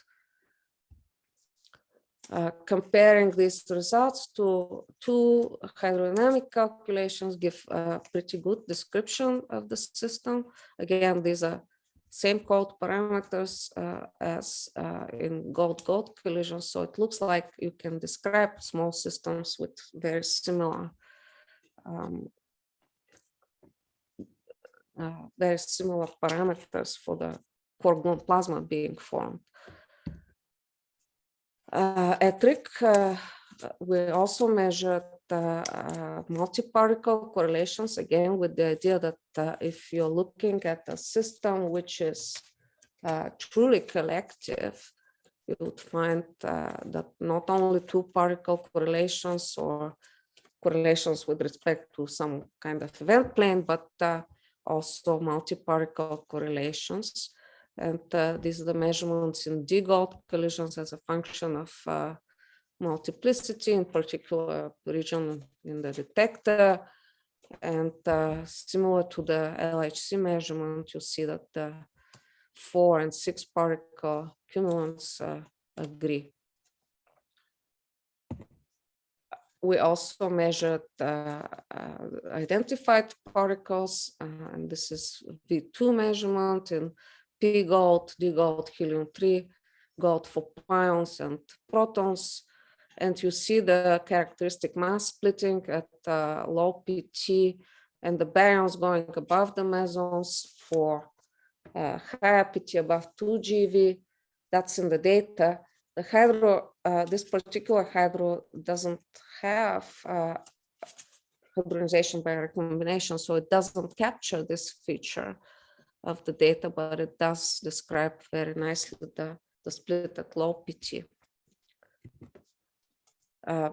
Speaker 1: Uh, comparing these results to two hydrodynamic calculations give a pretty good description of the system. Again, these are same code parameters uh, as uh, in gold-gold collisions. So it looks like you can describe small systems with very similar um, uh, very similar parameters for the core plasma being formed. Uh, we also measured uh, multi-particle correlations, again, with the idea that uh, if you're looking at a system which is uh, truly collective, you would find that not only two particle correlations or correlations with respect to some kind of event plane, but also multi-particle correlations. And uh, these are the measurements in D-gold collisions as a function of uh, multiplicity, in particular region in the detector. And uh, similar to the LHC measurement, you see that the four and six particle cumulants uh, agree. We also measured uh, uh, identified particles, and this is V2 measurement in P gold, D gold, helium-3, gold for pions and protons. And you see the characteristic mass splitting at uh, low PT and the baryons going above the mesons for uh, higher PT above 2 GeV. That's in the data. The hydro, uh, this particular hydro doesn't have uh, hadronization by recombination, so it doesn't capture this feature of the data, but it does describe very nicely the, the split at low PT. Uh,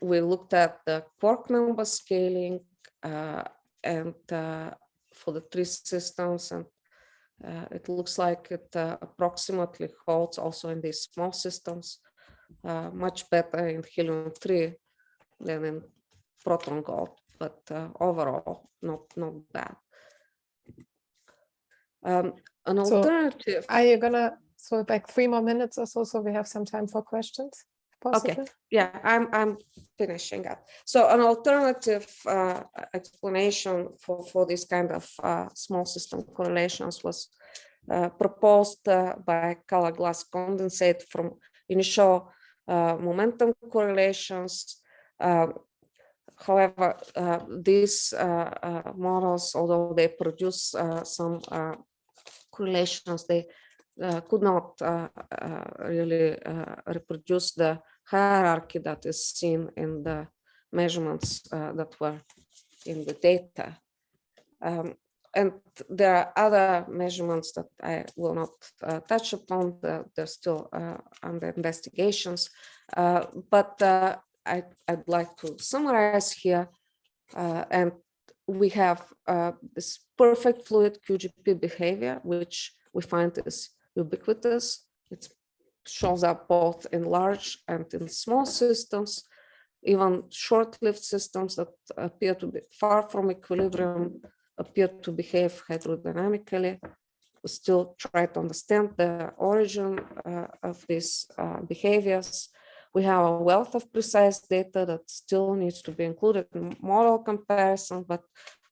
Speaker 1: we looked at the quark number scaling uh, and uh, for the three systems and uh, it looks like it uh, approximately holds also in these small systems uh, much better in helium-3 than in proton gold but overall not not bad um, an
Speaker 2: So,
Speaker 1: alternative.
Speaker 2: Are you gonna throw back three more minutes or so, so we have some time for questions? Possibly?
Speaker 1: yeah, I'm I'm finishing up. So an alternative uh, explanation for for this kind of uh, small system correlations was uh, proposed uh, by color glass condensate from initial uh, momentum correlations. Uh, however, these models, although they produce some correlations, they uh, could not uh, uh, really reproduce the hierarchy that is seen in the measurements that were in the data. Um, and there are other measurements that I will not uh, touch upon. they're still uh, under investigations. Uh, but I, would like to summarize here. and we have this perfect fluid QGP behavior, which we find is ubiquitous. It shows up both in large and in small systems, even short-lived systems that appear to be far from equilibrium appear to behave hydrodynamically. We still try to understand the origin uh, of these uh, behaviors. We have a wealth of precise data that still needs to be included in model comparison, but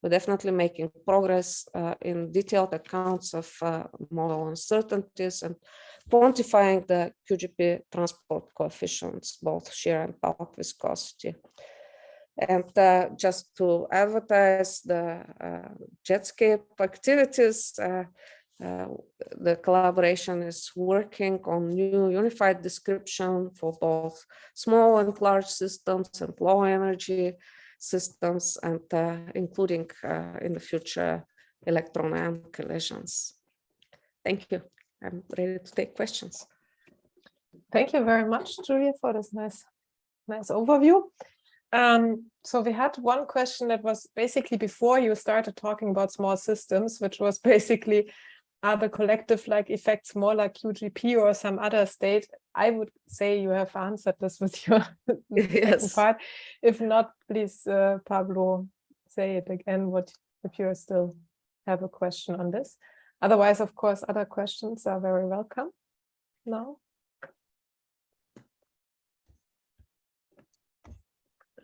Speaker 1: we're definitely making progress uh, in detailed accounts of uh, model uncertainties and quantifying the QGP transport coefficients, both shear and bulk viscosity. And uh, just to advertise the uh, Jetscape activities, uh, uh, the collaboration is working on new unified description for both small and large systems and low energy systems and uh, including uh, in the future electron and collisions. Thank you. I'm ready to take questions.
Speaker 2: Thank you very much, Julia, for this nice, nice overview. Um, so we had one question that was basically before you started talking about small systems, which was basically are the collective like effects more like QGP or some other state? I would say you have answered this with your
Speaker 1: yes.
Speaker 2: part. If not, please, uh, Pablo, say it again. What if you still have a question on this? Otherwise, of course, other questions are very welcome now.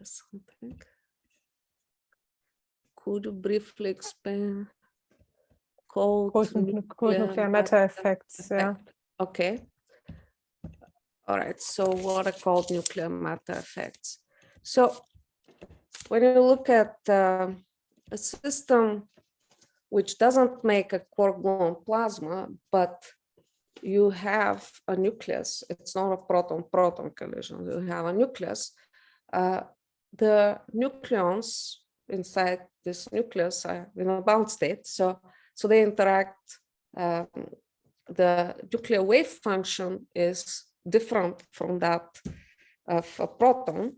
Speaker 1: Something. Could you briefly explain cold,
Speaker 2: cold nuclear, cold nuclear matter effects. Yeah.
Speaker 1: Okay. All right. So what are called nuclear matter effects? So when you look at uh, a system which doesn't make a quark-gluon plasma, but you have a nucleus, it's not a proton-proton collision, you have a nucleus, uh, the nucleons inside this nucleus are in a bound state. So so they interact. Um, the nuclear wave function is different from that of a proton.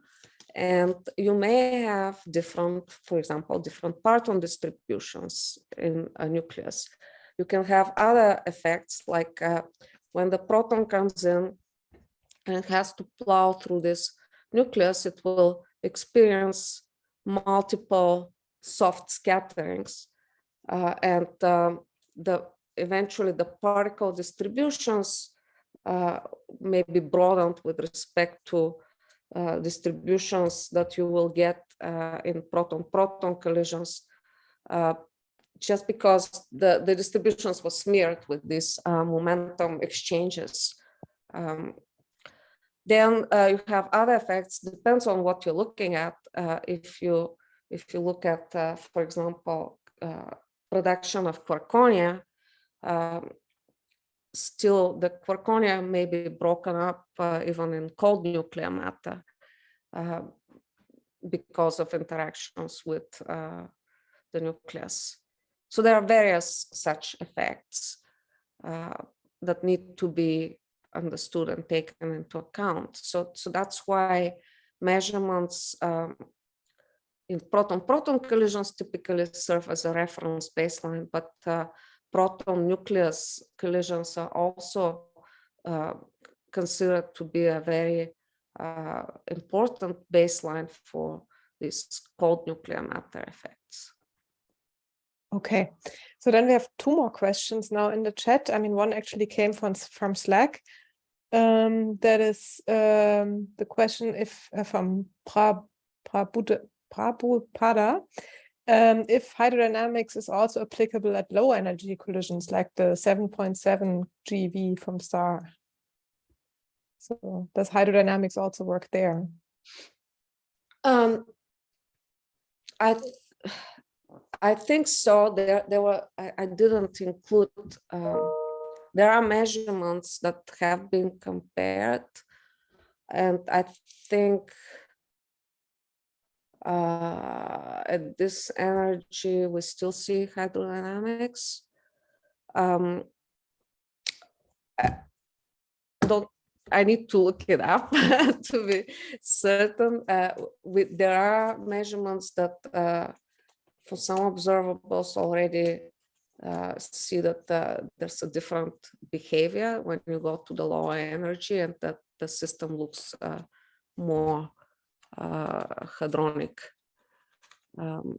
Speaker 1: And you may have different, for example, different parton distributions in a nucleus. You can have other effects like uh, when the proton comes in and has to plow through this nucleus, it will experience multiple soft scatterings uh, and um, the eventually the particle distributions uh, may be broadened with respect to uh, distributions that you will get uh, in proton-proton collisions uh, just because the, the distributions were smeared with these uh, momentum exchanges. Um, then you have other effects, depends on what you're looking at. if you if you look at, for example, production of quarkonia, um, still the quarkonia may be broken up uh, even in cold nuclear matter uh, because of interactions with uh, the nucleus. So there are various such effects uh, that need to be understood and taken into account. So, so that's why measurements um, in proton-proton collisions typically serve as a reference baseline, but uh, proton nucleus collisions are also uh, considered to be a very uh, important baseline for these cold nuclear matter effects.
Speaker 2: Okay, so then we have two more questions now in the chat. I mean, one actually came from, from Slack. Um, that is um, the question if uh, from pra, pra Prabhupada, um, if hydrodynamics is also applicable at low energy collisions like the 7.7 GeV from STAR. So does hydrodynamics also work there?
Speaker 1: Um, I I think so. There, there were. I, I didn't include. Um, there are measurements that have been compared, and I think uh, at this energy, we still see hydrodynamics. Um, I don't I need to look it up to be certain. Uh, we, there are measurements that uh, for some observables already uh, see that uh, there's a different behavior when you go to the lower energy and that the system looks uh, more hadronic. Um,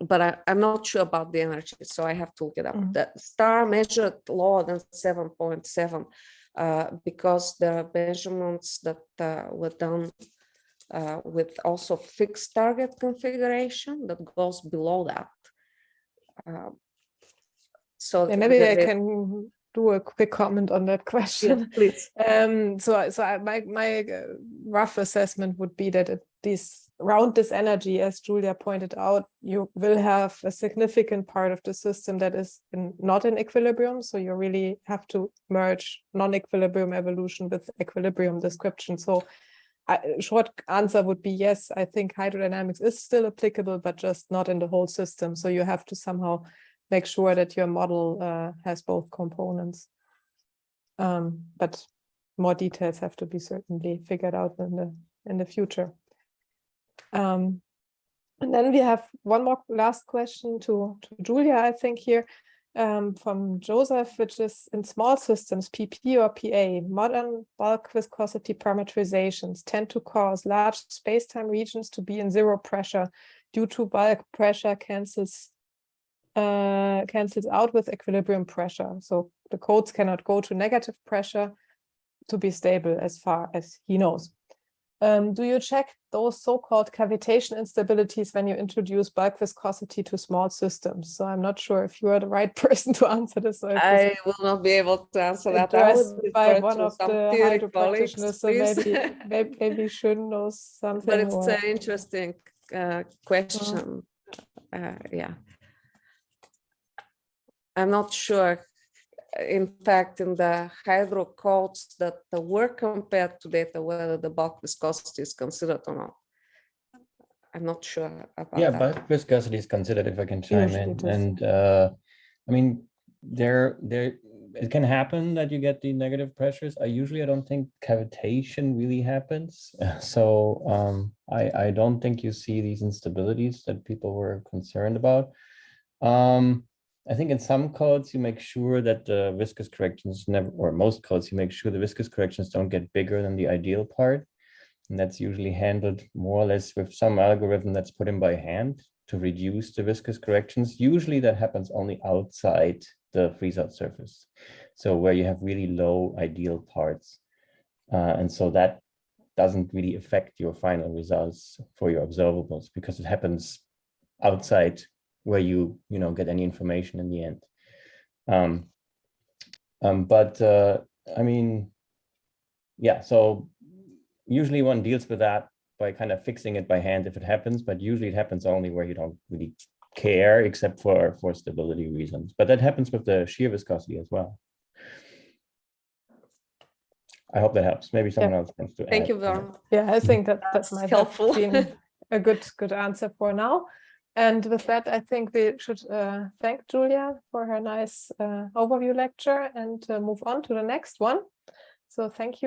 Speaker 1: but I, am not sure about the energy, so I have to look it up. Mm. The star measured lower than 7.7 uh, because the are measurements that uh, were done uh, with also fixed target configuration that goes below that. uh, so
Speaker 2: Yeah, maybe I can do a quick comment on that
Speaker 1: yeah,
Speaker 2: question.
Speaker 1: please.
Speaker 2: Um, so, so I, my, my uh, rough assessment would be that it, this around this energy, as Julia pointed out, you will have a significant part of the system that is in, not in equilibrium. So you really have to merge non-equilibrium evolution with equilibrium description. So I, short answer would be yes, I think hydrodynamics is still applicable, but just not in the whole system. So you have to somehow make sure that your model uh, has both components. Um, but more details have to be certainly figured out in the in the future. Um, and then we have one more last question to, to Julia, I think here um, from Joseph, which is in small systems, PP or PA, modern bulk viscosity parameterizations tend to cause large space-time regions to be in zero pressure due to bulk pressure cancels uh, cancels out with equilibrium pressure. So the codes cannot go to negative pressure to be stable as far as he knows. Um, do you check those so-called cavitation instabilities when you introduce bulk viscosity to small systems? So I'm not sure if you are the right person to answer this. if
Speaker 1: I will not be able to answer that. I would
Speaker 2: by one of the hydro practitioners, so maybe, maybe, maybe Shun knows something.
Speaker 1: But it's
Speaker 2: or-
Speaker 1: an interesting uh, question. Uh, yeah. I'm not sure. In fact, in the hydro codes that were compared to data, whether the bulk viscosity is considered or not. I'm not sure about
Speaker 3: Yeah,
Speaker 1: that.
Speaker 3: bulk viscosity is considered if I can chime
Speaker 2: Usually
Speaker 3: in, and uh, I mean, there, there, it can happen that you get the negative pressures. I usually, I don't think cavitation really happens. So um, I, I don't think you see these instabilities that people were concerned about. Um, I think in some codes, you make sure that the viscous corrections never, or most codes, you make sure the viscous corrections don't get bigger than the ideal part. And that's usually handled more or less with some algorithm that's put in by hand to reduce the viscous corrections. Usually that happens only outside the freeze-out surface. So where you have really low ideal parts. Uh, and so that doesn't really affect your final results for your observables because it happens outside where you, you know, get any information in the end. Um, um, but uh, I mean, yeah, so usually one deals with that by kind of fixing it by hand if it happens, but usually it happens only where you don't really care except for for stability reasons. But that happens with the shear viscosity as well. I hope that helps. Maybe someone else wants to
Speaker 1: Thank
Speaker 3: add
Speaker 1: you
Speaker 3: to
Speaker 1: very much.
Speaker 2: Yeah, I think that that
Speaker 1: That's
Speaker 2: might
Speaker 1: helpful.
Speaker 2: been a good good answer for now. And with that, I think we should uh, thank Julia for her nice uh, overview lecture and uh, move on to the next one. So thank you.